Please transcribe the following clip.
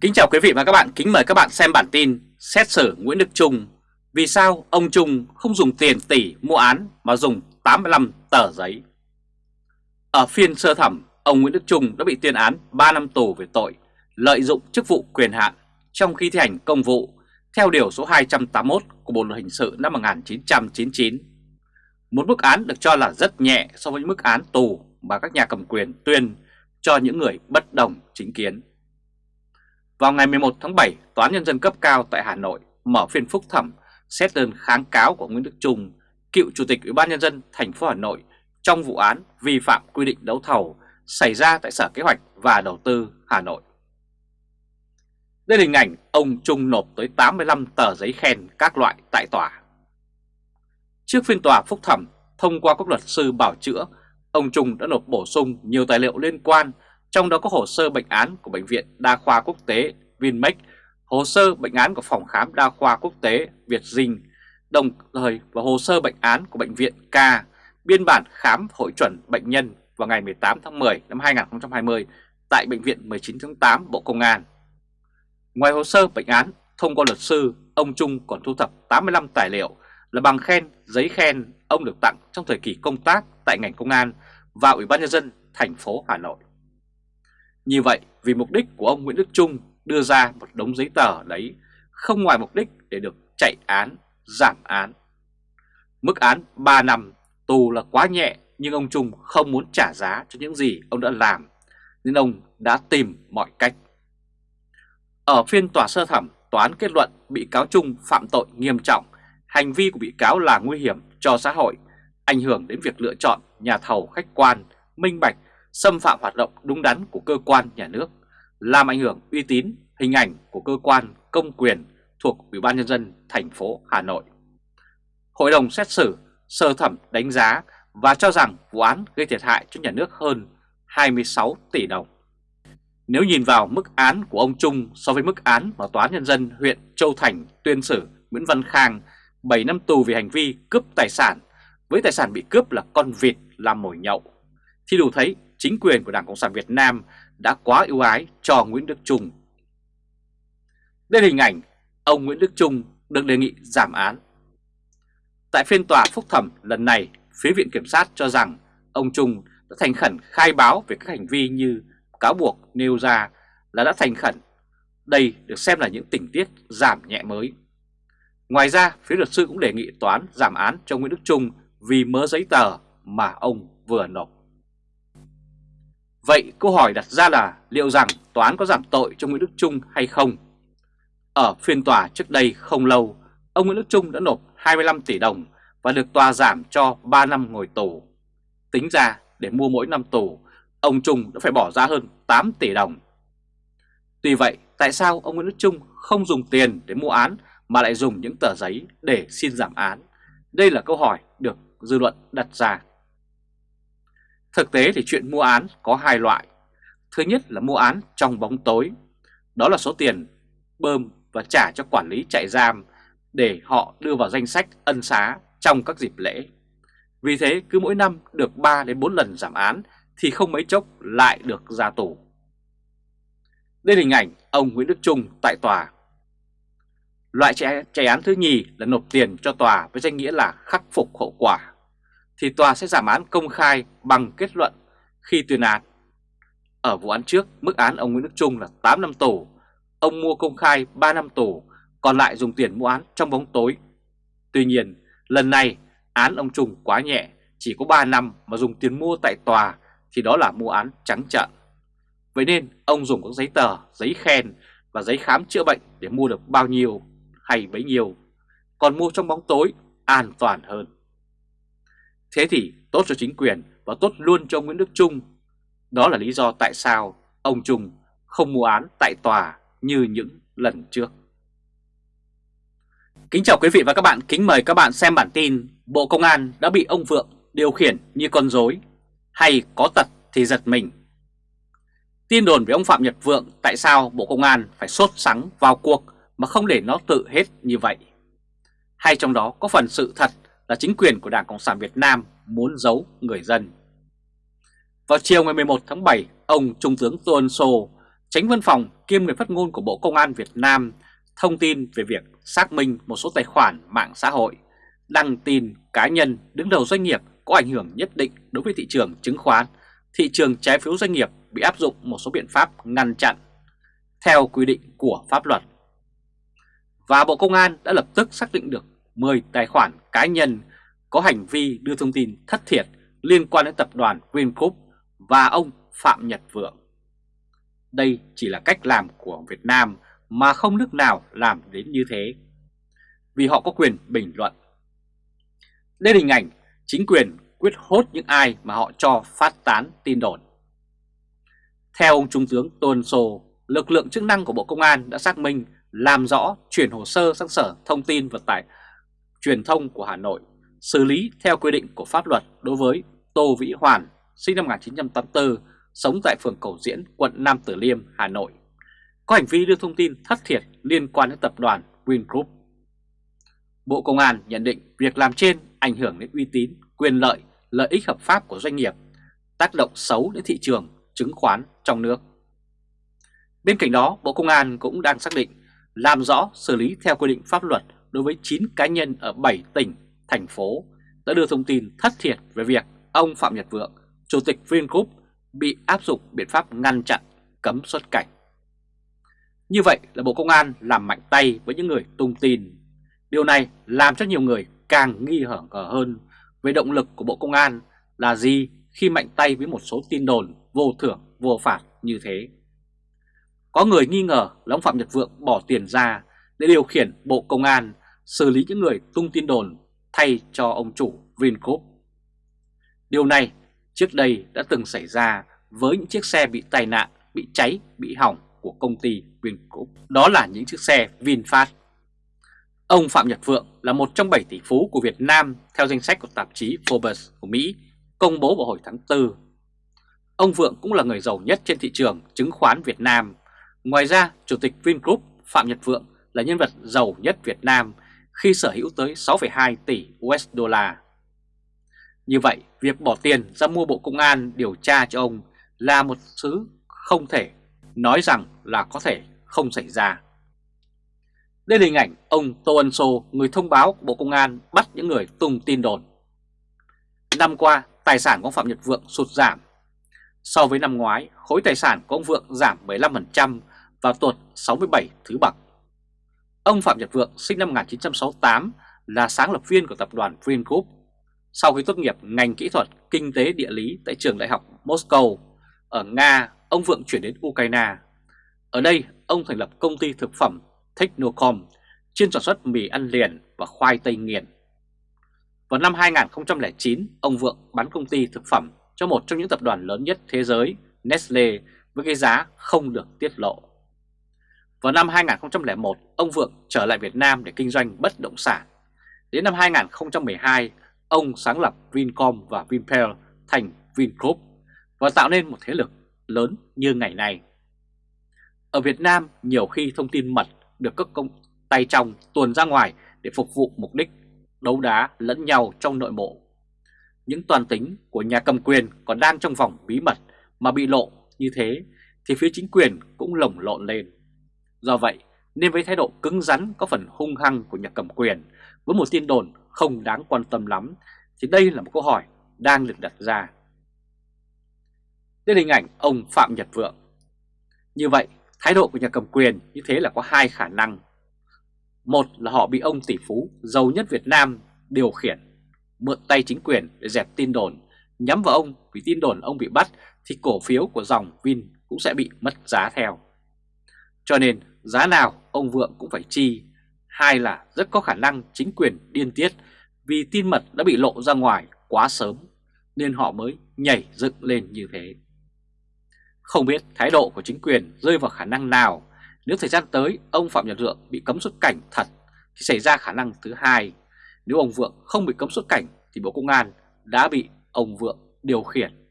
Kính chào quý vị và các bạn, kính mời các bạn xem bản tin xét xử Nguyễn Đức Trung. Vì sao ông Trung không dùng tiền tỷ mua án mà dùng 85 tờ giấy? Ở phiên sơ thẩm, ông Nguyễn Đức Trung đã bị tuyên án 3 năm tù về tội lợi dụng chức vụ quyền hạn trong khi thi hành công vụ theo Điều số 281 của Bộ Luật Hình sự năm 1999. Một mức án được cho là rất nhẹ so với mức án tù mà các nhà cầm quyền tuyên cho những người bất đồng chính kiến. Vào ngày 11 tháng 7, Tòa án Nhân dân cấp cao tại Hà Nội mở phiên phúc thẩm xét đơn kháng cáo của Nguyễn Đức Trung, cựu Chủ tịch Ủy ban Nhân dân thành phố Hà Nội trong vụ án vi phạm quy định đấu thầu xảy ra tại Sở Kế hoạch và Đầu tư Hà Nội. Đây là hình ảnh ông Trung nộp tới 85 tờ giấy khen các loại tại tòa. Trước phiên tòa phúc thẩm, thông qua các luật sư bảo chữa, ông Trung đã nộp bổ sung nhiều tài liệu liên quan trong đó có hồ sơ bệnh án của Bệnh viện Đa khoa Quốc tế Vinmec, hồ sơ bệnh án của Phòng khám Đa khoa Quốc tế Việt Dinh, đồng thời và hồ sơ bệnh án của Bệnh viện K, biên bản khám hội chuẩn bệnh nhân vào ngày 18 tháng 10 năm 2020 tại Bệnh viện 19 tháng 8 Bộ Công an. Ngoài hồ sơ bệnh án, thông qua luật sư, ông Trung còn thu thập 85 tài liệu là bằng khen, giấy khen ông được tặng trong thời kỳ công tác tại ngành công an và Ủy ban Nhân dân thành phố Hà Nội. Như vậy, vì mục đích của ông Nguyễn Đức Trung đưa ra một đống giấy tờ đấy không ngoài mục đích để được chạy án, giảm án. Mức án 3 năm tù là quá nhẹ nhưng ông Trung không muốn trả giá cho những gì ông đã làm nên ông đã tìm mọi cách. Ở phiên tòa sơ thẩm, tòa án kết luận bị cáo Trung phạm tội nghiêm trọng, hành vi của bị cáo là nguy hiểm cho xã hội, ảnh hưởng đến việc lựa chọn nhà thầu khách quan, minh bạch xâm phạm hoạt động đúng đắn của cơ quan nhà nước, làm ảnh hưởng uy tín, hình ảnh của cơ quan công quyền thuộc Ủy ban Nhân dân thành phố Hà Nội. Hội đồng xét xử sơ thẩm đánh giá và cho rằng vụ án gây thiệt hại cho nhà nước hơn 26 tỷ đồng. Nếu nhìn vào mức án của ông Trung so với mức án mà Tòa án Nhân dân huyện Châu Thành tuyên xử Nguyễn Văn Khang 7 năm tù vì hành vi cướp tài sản, với tài sản bị cướp là con vịt làm mồi nhậu, thì đủ thấy chính quyền của Đảng Cộng sản Việt Nam đã quá ưu ái cho Nguyễn Đức Trung. Đây là hình ảnh ông Nguyễn Đức Trung được đề nghị giảm án. Tại phiên tòa phúc thẩm lần này, phía Viện Kiểm sát cho rằng ông Trung đã thành khẩn khai báo về các hành vi như cáo buộc nêu ra là đã thành khẩn. Đây được xem là những tình tiết giảm nhẹ mới. Ngoài ra, phía luật sư cũng đề nghị toán giảm án cho Nguyễn Đức Trung vì mớ giấy tờ mà ông vừa nộp. Vậy câu hỏi đặt ra là liệu rằng tòa án có giảm tội cho Nguyễn Đức Trung hay không? Ở phiên tòa trước đây không lâu, ông Nguyễn Đức Trung đã nộp 25 tỷ đồng và được tòa giảm cho 3 năm ngồi tù. Tính ra để mua mỗi năm tù, ông Trung đã phải bỏ ra hơn 8 tỷ đồng. Tuy vậy, tại sao ông Nguyễn Đức Trung không dùng tiền để mua án mà lại dùng những tờ giấy để xin giảm án? Đây là câu hỏi được dư luận đặt ra. Thực tế thì chuyện mua án có hai loại. Thứ nhất là mua án trong bóng tối. Đó là số tiền bơm và trả cho quản lý trại giam để họ đưa vào danh sách ân xá trong các dịp lễ. Vì thế, cứ mỗi năm được 3 đến 4 lần giảm án thì không mấy chốc lại được ra tù. Đây là hình ảnh ông Nguyễn Đức Trung tại tòa. Loại chạy án thứ nhì là nộp tiền cho tòa với danh nghĩa là khắc phục hậu quả thì tòa sẽ giảm án công khai bằng kết luận khi tuyên án. Ở vụ án trước, mức án ông Nguyễn Đức Trung là 8 năm tù, ông mua công khai 3 năm tù, còn lại dùng tiền mua án trong bóng tối. Tuy nhiên, lần này án ông Trung quá nhẹ, chỉ có 3 năm mà dùng tiền mua tại tòa thì đó là mua án trắng trợn. Vậy nên ông dùng các giấy tờ, giấy khen và giấy khám chữa bệnh để mua được bao nhiêu hay bấy nhiêu, còn mua trong bóng tối an toàn hơn. Thế thì tốt cho chính quyền và tốt luôn cho Nguyễn Đức Trung. Đó là lý do tại sao ông Trung không mua án tại tòa như những lần trước. Kính chào quý vị và các bạn, kính mời các bạn xem bản tin Bộ Công an đã bị ông Vượng điều khiển như con rối hay có tật thì giật mình. Tin đồn về ông Phạm Nhật Vượng tại sao Bộ Công an phải sốt sắng vào cuộc mà không để nó tự hết như vậy. Hay trong đó có phần sự thật là chính quyền của Đảng Cộng sản Việt Nam muốn giấu người dân. Vào chiều ngày 11 tháng 7, ông Trung tướng Tô Ân Sô, Tránh văn phòng kiêm người phát ngôn của Bộ Công an Việt Nam thông tin về việc xác minh một số tài khoản mạng xã hội, đăng tin cá nhân đứng đầu doanh nghiệp có ảnh hưởng nhất định đối với thị trường chứng khoán, thị trường trái phiếu doanh nghiệp bị áp dụng một số biện pháp ngăn chặn theo quy định của pháp luật. Và Bộ Công an đã lập tức xác định được 10 tài khoản cá nhân có hành vi đưa thông tin thất thiệt liên quan đến tập đoàn Vingroup và ông Phạm Nhật Vượng. Đây chỉ là cách làm của Việt Nam mà không nước nào làm đến như thế. Vì họ có quyền bình luận. Đây là hình ảnh chính quyền quyết hốt những ai mà họ cho phát tán tin đồn. Theo ông Trung tướng Tôn Sô, lực lượng chức năng của Bộ Công an đã xác minh, làm rõ, chuyển hồ sơ sang Sở Thông tin Vận tải Truyền thông của Hà Nội, xử lý theo quy định của pháp luật đối với Tô Vĩ Hoàn, sinh năm 1984, sống tại phường Cầu Diễn, quận Nam Từ Liêm, Hà Nội, có hành vi đưa thông tin thất thiệt liên quan đến tập đoàn Vingroup. Bộ Công an nhận định việc làm trên ảnh hưởng đến uy tín, quyền lợi, lợi ích hợp pháp của doanh nghiệp, tác động xấu đến thị trường chứng khoán trong nước. Bên cạnh đó, Bộ Công an cũng đang xác định làm rõ xử lý theo quy định pháp luật đối với 9 cá nhân ở 7 tỉnh, thành phố đã đưa thông tin thất thiệt về việc ông Phạm Nhật Vượng, Chủ tịch Vingroup bị áp dụng biện pháp ngăn chặn, cấm xuất cảnh. Như vậy là Bộ Công an làm mạnh tay với những người tung tin. Điều này làm cho nhiều người càng nghi ngờ hơn về động lực của Bộ Công an là gì khi mạnh tay với một số tin đồn vô thưởng vô phạt như thế. Có người nghi ngờ là ông Phạm Nhật Vượng bỏ tiền ra để điều khiển Bộ Công an xử lý những người tung tin đồn thay cho ông chủ Vingroup. Điều này trước đây đã từng xảy ra với những chiếc xe bị tai nạn, bị cháy, bị hỏng của công ty Vingroup. Đó là những chiếc xe VinFast. Ông Phạm Nhật Vượng là một trong 7 tỷ phú của Việt Nam theo danh sách của tạp chí Forbes của Mỹ công bố vào hồi tháng 4. Ông Vượng cũng là người giàu nhất trên thị trường chứng khoán Việt Nam. Ngoài ra, Chủ tịch Vingroup Phạm Nhật Vượng là nhân vật giàu nhất Việt Nam khi sở hữu tới 6,2 tỷ USD. Như vậy, việc bỏ tiền ra mua Bộ Công an điều tra cho ông là một thứ không thể nói rằng là có thể không xảy ra. Đây là hình ảnh ông Tô Ân Sô, người thông báo của Bộ Công an bắt những người tung tin đồn. Năm qua, tài sản của ông Phạm Nhật Vượng sụt giảm. So với năm ngoái, khối tài sản của ông Vượng giảm 15% và tuột 67 thứ bậc. Ông Phạm Nhật Vượng sinh năm 1968 là sáng lập viên của tập đoàn Vingroup. Sau khi tốt nghiệp ngành kỹ thuật kinh tế địa lý tại trường đại học Moscow ở Nga, ông Vượng chuyển đến Ukraine. Ở đây, ông thành lập công ty thực phẩm Technocom, chuyên sản xuất mì ăn liền và khoai tây nghiền. Vào năm 2009, ông Vượng bán công ty thực phẩm cho một trong những tập đoàn lớn nhất thế giới, Nestle, với cái giá không được tiết lộ. Vào năm 2001, ông Vượng trở lại Việt Nam để kinh doanh bất động sản. Đến năm 2012, ông sáng lập Vincom và Vinpearl thành Vingroup và tạo nên một thế lực lớn như ngày nay. Ở Việt Nam, nhiều khi thông tin mật được các công tay trong tuồn ra ngoài để phục vụ mục đích đấu đá lẫn nhau trong nội bộ. Những toàn tính của nhà cầm quyền còn đang trong vòng bí mật mà bị lộ như thế thì phía chính quyền cũng lồng lộn lên. Do vậy, nên với thái độ cứng rắn có phần hung hăng của nhà cầm quyền với một tin đồn không đáng quan tâm lắm thì đây là một câu hỏi đang được đặt ra. Đây là hình ảnh ông Phạm Nhật Vượng. Như vậy, thái độ của nhà cầm quyền như thế là có hai khả năng. Một là họ bị ông tỷ phú giàu nhất Việt Nam điều khiển, mượn tay chính quyền để dẹp tin đồn, nhắm vào ông vì tin đồn ông bị bắt thì cổ phiếu của dòng Vin cũng sẽ bị mất giá theo. Cho nên giá nào ông Vượng cũng phải chi. Hai là rất có khả năng chính quyền điên tiết vì tin mật đã bị lộ ra ngoài quá sớm, nên họ mới nhảy dựng lên như thế. Không biết thái độ của chính quyền rơi vào khả năng nào nếu thời gian tới ông Phạm Nhật Vượng bị cấm xuất cảnh thật thì xảy ra khả năng thứ hai. Nếu ông Vượng không bị cấm xuất cảnh thì Bộ Công an đã bị ông Vượng điều khiển